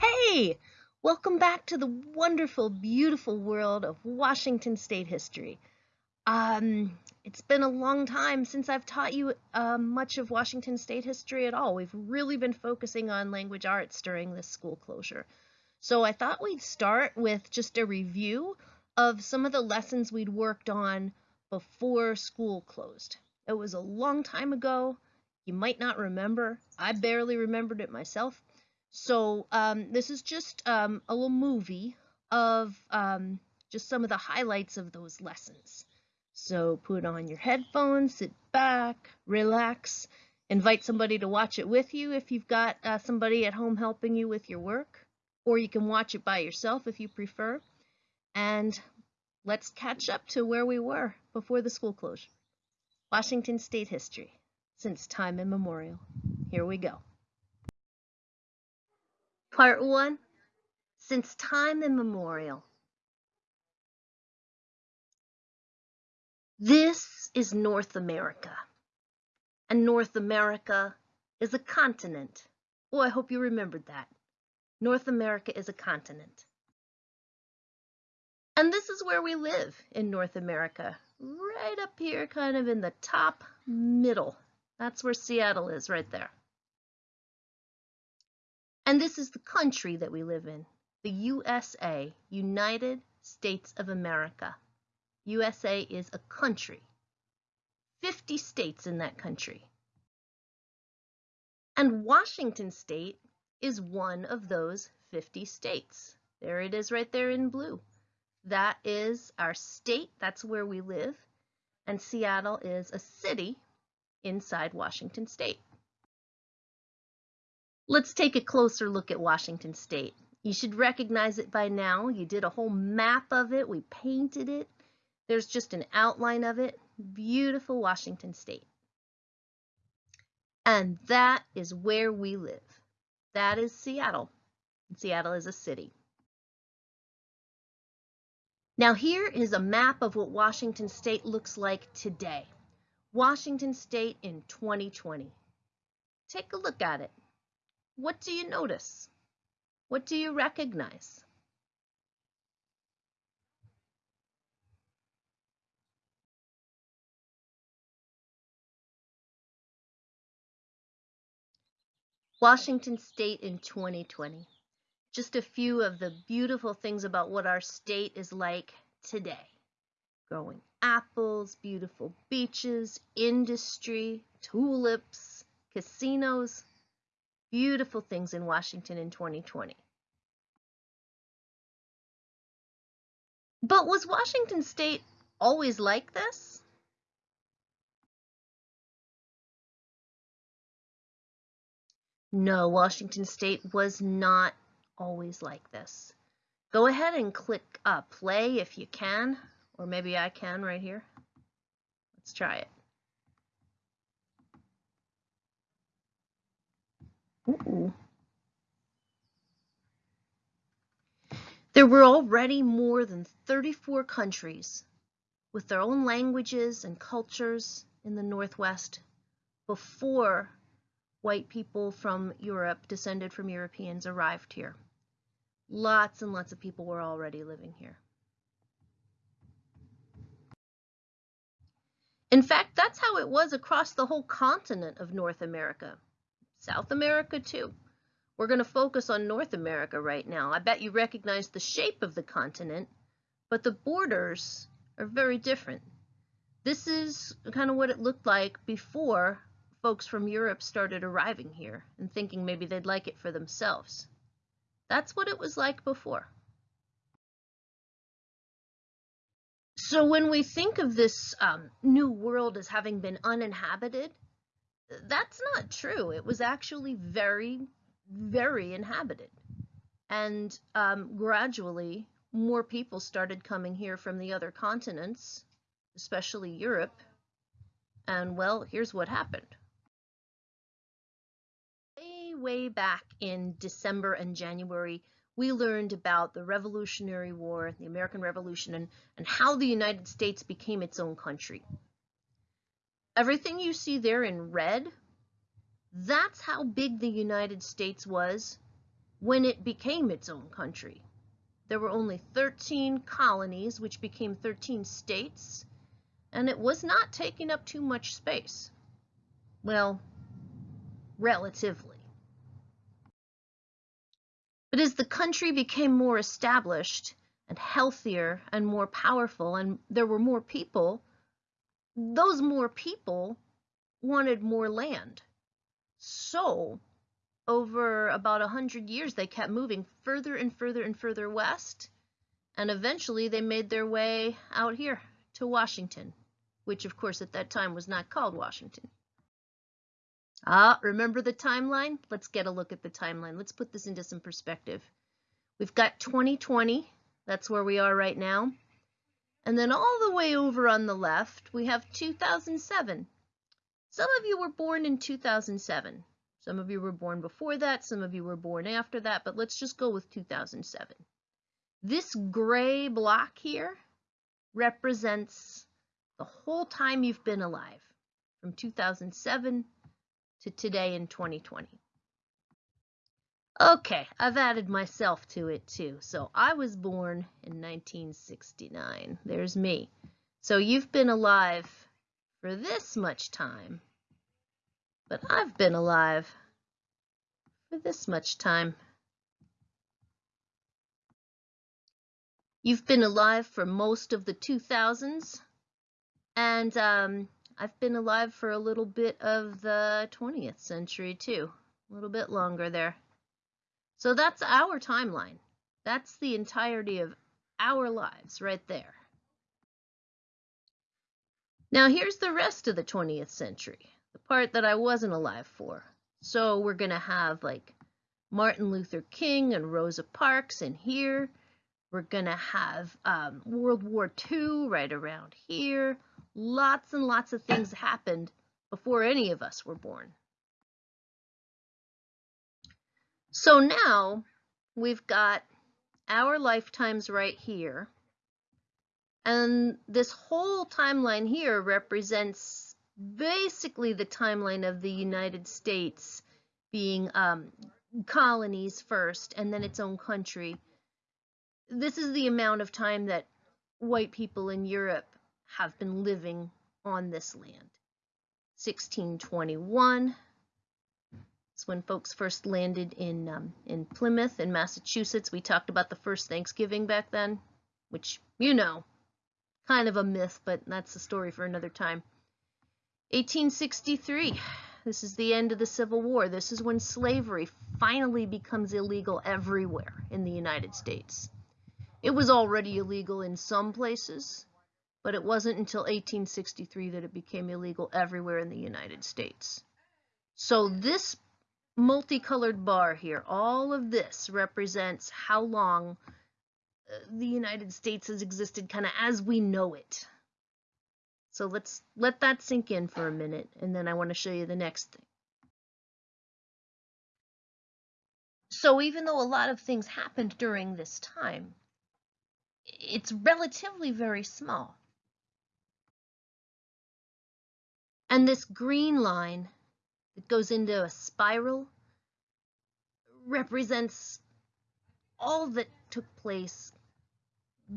Hey, welcome back to the wonderful, beautiful world of Washington State history. Um, it's been a long time since I've taught you uh, much of Washington State history at all. We've really been focusing on language arts during this school closure. So I thought we'd start with just a review of some of the lessons we'd worked on before school closed. It was a long time ago. You might not remember. I barely remembered it myself. So um, this is just um, a little movie of um, just some of the highlights of those lessons. So put on your headphones, sit back, relax, invite somebody to watch it with you if you've got uh, somebody at home helping you with your work, or you can watch it by yourself if you prefer. And let's catch up to where we were before the school closure. Washington State history, since time immemorial. Here we go. Part 1 Since Time Immemorial. This is North America. And North America is a continent. Oh, I hope you remembered that. North America is a continent. And this is where we live in North America, right up here, kind of in the top middle. That's where Seattle is, right there. And this is the country that we live in, the USA, United States of America. USA is a country. 50 states in that country. And Washington State is one of those 50 states. There it is right there in blue. That is our state, that's where we live. And Seattle is a city inside Washington State. Let's take a closer look at Washington State. You should recognize it by now. You did a whole map of it. We painted it. There's just an outline of it. Beautiful Washington State. And that is where we live. That is Seattle. Seattle is a city. Now here is a map of what Washington State looks like today. Washington State in 2020. Take a look at it. What do you notice? What do you recognize? Washington State in 2020. Just a few of the beautiful things about what our state is like today. Growing apples, beautiful beaches, industry, tulips, casinos, beautiful things in Washington in 2020. But was Washington State always like this? No, Washington State was not always like this. Go ahead and click uh, play if you can, or maybe I can right here. Let's try it. There were already more than 34 countries with their own languages and cultures in the Northwest before white people from Europe, descended from Europeans, arrived here. Lots and lots of people were already living here. In fact, that's how it was across the whole continent of North America. South America too. We're going to focus on North America right now. I bet you recognize the shape of the continent, but the borders are very different. This is kind of what it looked like before folks from Europe started arriving here and thinking maybe they'd like it for themselves. That's what it was like before. So when we think of this um, new world as having been uninhabited, that's not true. It was actually very, very inhabited. And um, gradually, more people started coming here from the other continents, especially Europe. And well, here's what happened. Way, way back in December and January, we learned about the Revolutionary War, the American Revolution, and, and how the United States became its own country. Everything you see there in red, that's how big the United States was when it became its own country. There were only 13 colonies, which became 13 states, and it was not taking up too much space. Well, relatively. But as the country became more established and healthier and more powerful, and there were more people, those more people wanted more land. So, over about a hundred years, they kept moving further and further and further west, and eventually they made their way out here to Washington, which of course at that time was not called Washington. Ah, remember the timeline? Let's get a look at the timeline. Let's put this into some perspective. We've got 2020, that's where we are right now. And then all the way over on the left, we have 2007. Some of you were born in 2007. Some of you were born before that, some of you were born after that, but let's just go with 2007. This gray block here represents the whole time you've been alive, from 2007 to today in 2020. Okay, I've added myself to it too. So I was born in 1969. There's me. So you've been alive for this much time, but I've been alive for this much time. You've been alive for most of the 2000s, and um, I've been alive for a little bit of the 20th century too, a little bit longer there. So that's our timeline. That's the entirety of our lives right there. Now here's the rest of the 20th century, the part that I wasn't alive for. So we're going to have like Martin Luther King and Rosa Parks in here. We're going to have um, World War II right around here. Lots and lots of things happened before any of us were born. So now we've got our lifetimes right here. And this whole timeline here represents basically the timeline of the United States being um, colonies first and then its own country. This is the amount of time that white people in Europe have been living on this land. 1621 is when folks first landed in um, in Plymouth in Massachusetts. We talked about the first Thanksgiving back then, which you know, kind of a myth, but that's a story for another time. 1863. This is the end of the Civil War. This is when slavery finally becomes illegal everywhere in the United States. It was already illegal in some places, but it wasn't until 1863 that it became illegal everywhere in the United States. So this multicolored bar here, all of this represents how long uh, the United States has existed kind of as we know it. So let's let that sink in for a minute, and then I want to show you the next thing. So even though a lot of things happened during this time, it's relatively very small. And this green line that goes into a spiral represents all that took place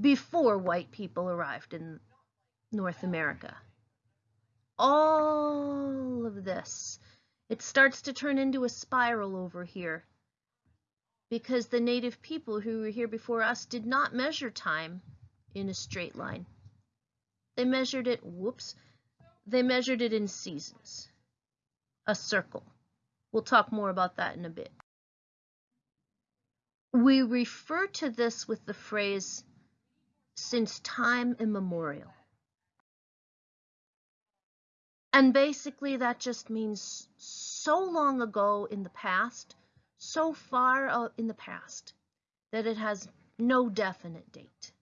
before white people arrived in North America. All of this. It starts to turn into a spiral over here because the native people who were here before us did not measure time in a straight line. They measured it, whoops, they measured it in seasons, a circle. We'll talk more about that in a bit. We refer to this with the phrase, since time immemorial. And basically that just means so long ago in the past, so far in the past, that it has no definite date.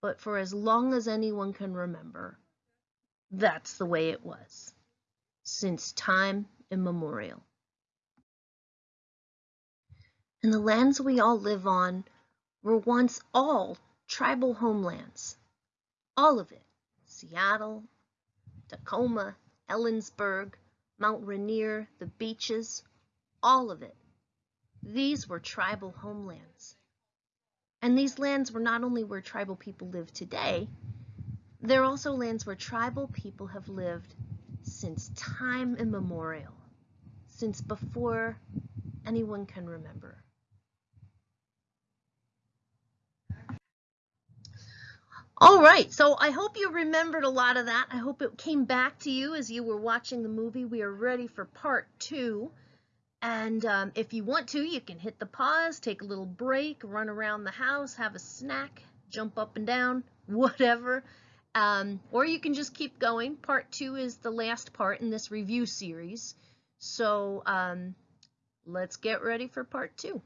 But for as long as anyone can remember, that's the way it was, since time immemorial. And the lands we all live on were once all tribal homelands. All of it. Seattle, Tacoma, Ellensburg, Mount Rainier, the beaches, all of it. these were tribal homelands. And these lands were not only where tribal people live today, they're also lands where tribal people have lived since time immemorial, since before anyone can remember. All right, so I hope you remembered a lot of that. I hope it came back to you as you were watching the movie. We are ready for part two. And um, if you want to, you can hit the pause, take a little break, run around the house, have a snack, jump up and down, whatever. Um, or you can just keep going. Part two is the last part in this review series. So um, let's get ready for part two.